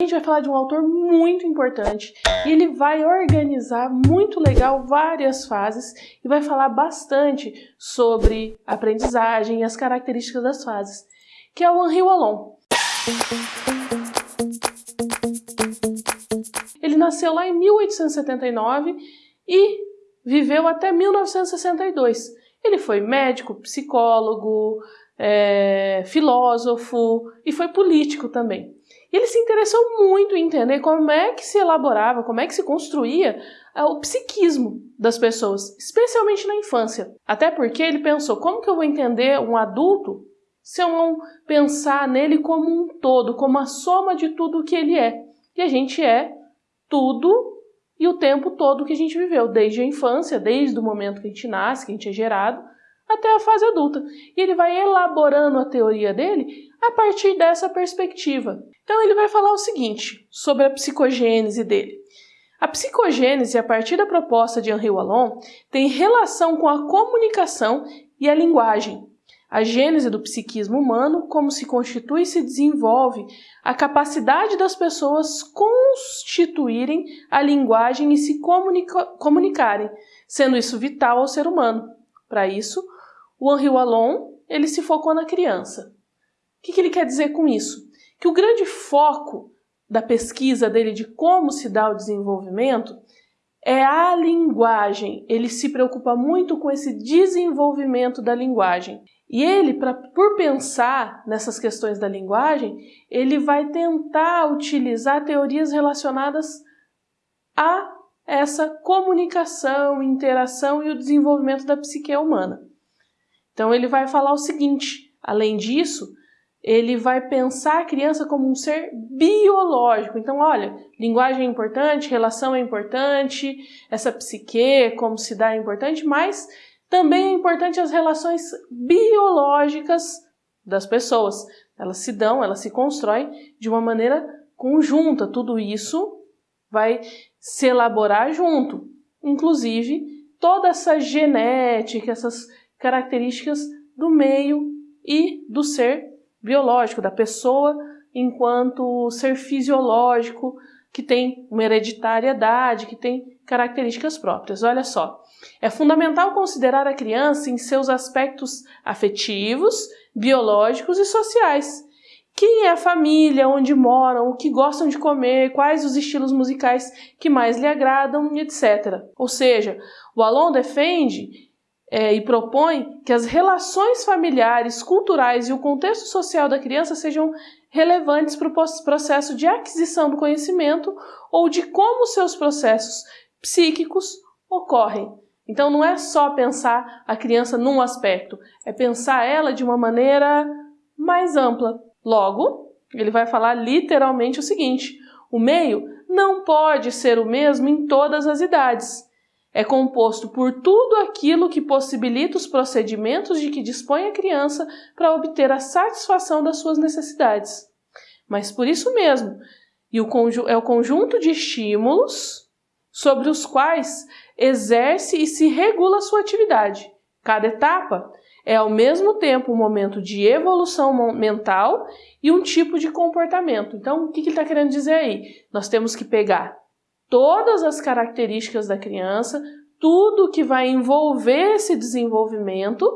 A gente vai falar de um autor muito importante e ele vai organizar muito legal várias fases e vai falar bastante sobre aprendizagem e as características das fases, que é o Henri Wallon. Ele nasceu lá em 1879 e viveu até 1962. Ele foi médico, psicólogo, é, filósofo e foi político também. Ele se interessou muito em entender como é que se elaborava, como é que se construía é, o psiquismo das pessoas, especialmente na infância. Até porque ele pensou, como que eu vou entender um adulto se eu não pensar nele como um todo, como a soma de tudo o que ele é? E a gente é tudo e o tempo todo que a gente viveu, desde a infância, desde o momento que a gente nasce, que a gente é gerado, até a fase adulta. E ele vai elaborando a teoria dele a partir dessa perspectiva. Então ele vai falar o seguinte sobre a psicogênese dele. A psicogênese, a partir da proposta de Henri Wallon, tem relação com a comunicação e a linguagem. A gênese do psiquismo humano, como se constitui e se desenvolve, a capacidade das pessoas constituírem a linguagem e se comunica comunicarem, sendo isso vital ao ser humano. Para isso, o Henri Wallon, ele se focou na criança. O que, que ele quer dizer com isso? Que o grande foco da pesquisa dele de como se dá o desenvolvimento é a linguagem. Ele se preocupa muito com esse desenvolvimento da linguagem. E ele, pra, por pensar nessas questões da linguagem, ele vai tentar utilizar teorias relacionadas a essa comunicação, interação e o desenvolvimento da psique humana. Então ele vai falar o seguinte: além disso, ele vai pensar a criança como um ser biológico. Então, olha, linguagem é importante, relação é importante, essa psique, como se dá é importante, mas também é importante as relações biológicas das pessoas. Elas se dão, elas se constroem de uma maneira conjunta. Tudo isso vai se elaborar junto. Inclusive, toda essa genética, essas características do meio e do ser biológico, da pessoa enquanto ser fisiológico, que tem uma hereditariedade, que tem características próprias. Olha só, é fundamental considerar a criança em seus aspectos afetivos, biológicos e sociais. Quem é a família, onde moram, o que gostam de comer, quais os estilos musicais que mais lhe agradam, etc. Ou seja, o Alon defende é, e propõe que as relações familiares, culturais e o contexto social da criança sejam relevantes para o processo de aquisição do conhecimento ou de como seus processos psíquicos ocorrem. Então não é só pensar a criança num aspecto, é pensar ela de uma maneira mais ampla. Logo, ele vai falar literalmente o seguinte: o meio não pode ser o mesmo em todas as idades é composto por tudo aquilo que possibilita os procedimentos de que dispõe a criança para obter a satisfação das suas necessidades. Mas por isso mesmo, e o é o conjunto de estímulos sobre os quais exerce e se regula sua atividade. Cada etapa é ao mesmo tempo um momento de evolução mental e um tipo de comportamento. Então, o que ele está querendo dizer aí? Nós temos que pegar todas as características da criança, tudo que vai envolver esse desenvolvimento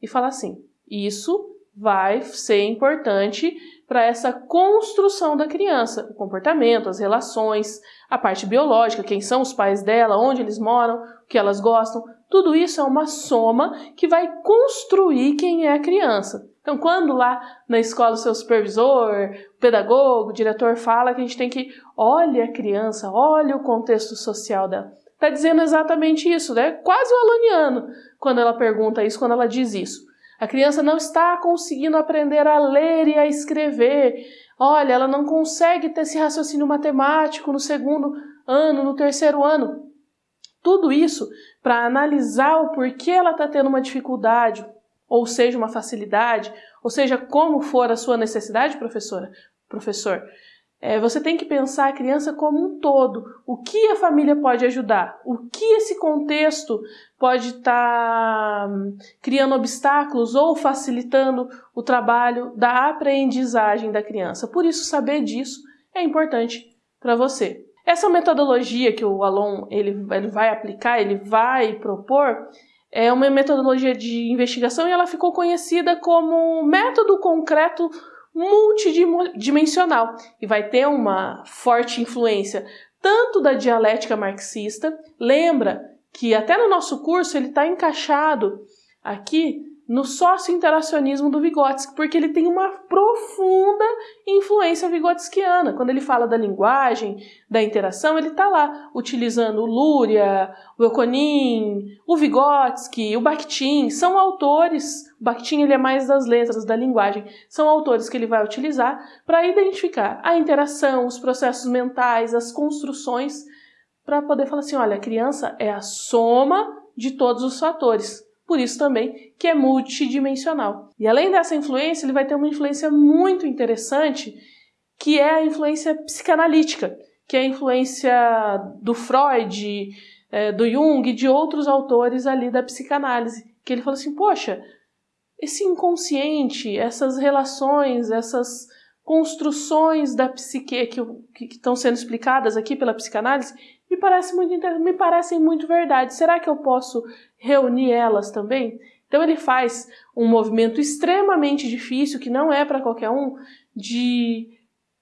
e falar assim: isso vai ser importante para essa construção da criança, o comportamento, as relações, a parte biológica, quem são os pais dela, onde eles moram, o que elas gostam, tudo isso é uma soma que vai construir quem é a criança. Então, quando lá na escola o seu supervisor, o pedagogo, o diretor fala que a gente tem que olhe a criança, olhe o contexto social dela, está dizendo exatamente isso, né? Quase o aloniano quando ela pergunta isso, quando ela diz isso. A criança não está conseguindo aprender a ler e a escrever. Olha, ela não consegue ter esse raciocínio matemático no segundo ano, no terceiro ano. Tudo isso para analisar o porquê ela está tendo uma dificuldade, ou seja, uma facilidade, ou seja, como for a sua necessidade, professora, professor. É, você tem que pensar a criança como um todo. O que a família pode ajudar? O que esse contexto pode estar tá criando obstáculos ou facilitando o trabalho da aprendizagem da criança? Por isso, saber disso é importante para você. Essa metodologia que o Alon ele, ele vai aplicar, ele vai propor, é uma metodologia de investigação e ela ficou conhecida como método concreto multidimensional e vai ter uma forte influência tanto da dialética marxista, lembra que até no nosso curso ele está encaixado aqui no sócio-interacionismo do Vygotsky, porque ele tem uma profunda influência vigotskiana. Quando ele fala da linguagem, da interação, ele está lá utilizando o Luria, o Euconin, o Vygotsky, o Bakhtin, são autores, Bakhtin ele é mais das letras, da linguagem, são autores que ele vai utilizar para identificar a interação, os processos mentais, as construções, para poder falar assim, olha, a criança é a soma de todos os fatores por isso também que é multidimensional. E além dessa influência, ele vai ter uma influência muito interessante, que é a influência psicanalítica, que é a influência do Freud, é, do Jung e de outros autores ali da psicanálise, que ele falou assim, poxa, esse inconsciente, essas relações, essas construções da psique que, estão sendo explicadas aqui pela psicanálise, me, parece muito, me parecem muito verdade. Será que eu posso reunir elas também? Então ele faz um movimento extremamente difícil, que não é para qualquer um, de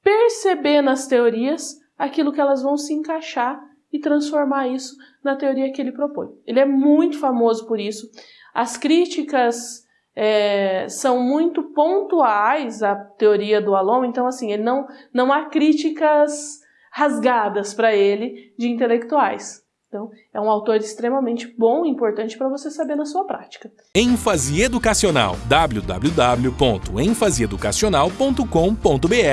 perceber nas teorias aquilo que elas vão se encaixar e transformar isso na teoria que ele propõe. Ele é muito famoso por isso. As críticas é, são muito pontuais à teoria do Alon, então assim, ele não, não há críticas rasgadas para ele de intelectuais. Então, é um autor extremamente bom e importante para você saber na sua prática. ênfase educacional www.enfaseeducacional.com.br